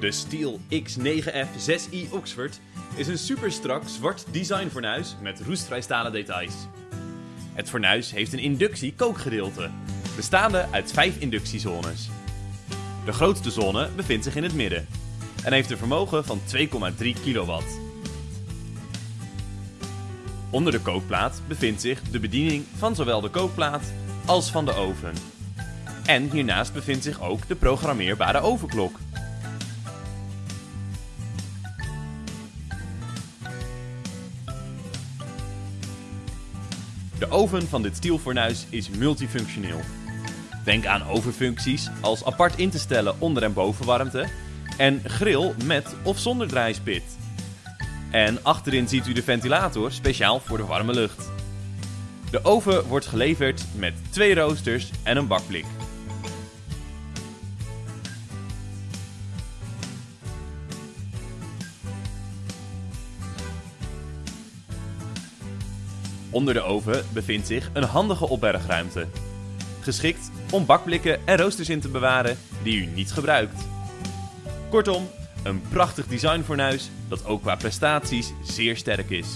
De Steel X9F 6i Oxford is een superstrak zwart designfornuis met roestvrij stalen details. Het fornuis heeft een inductie-kookgedeelte, bestaande uit vijf inductiezones. De grootste zone bevindt zich in het midden en heeft een vermogen van 2,3 kilowatt. Onder de kookplaat bevindt zich de bediening van zowel de kookplaat als van de oven. En hiernaast bevindt zich ook de programmeerbare ovenklok. De oven van dit stielfornuis is multifunctioneel. Denk aan ovenfuncties als apart in te stellen onder- en bovenwarmte en grill met of zonder draaispit. En achterin ziet u de ventilator speciaal voor de warme lucht. De oven wordt geleverd met twee roosters en een bakblik. Onder de oven bevindt zich een handige opbergruimte. Geschikt om bakblikken en roosters in te bewaren die u niet gebruikt. Kortom, een prachtig designfornuis dat ook qua prestaties zeer sterk is.